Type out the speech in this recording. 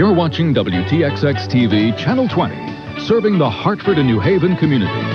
You're watching WTXX TV, Channel 20, serving the Hartford and New Haven community.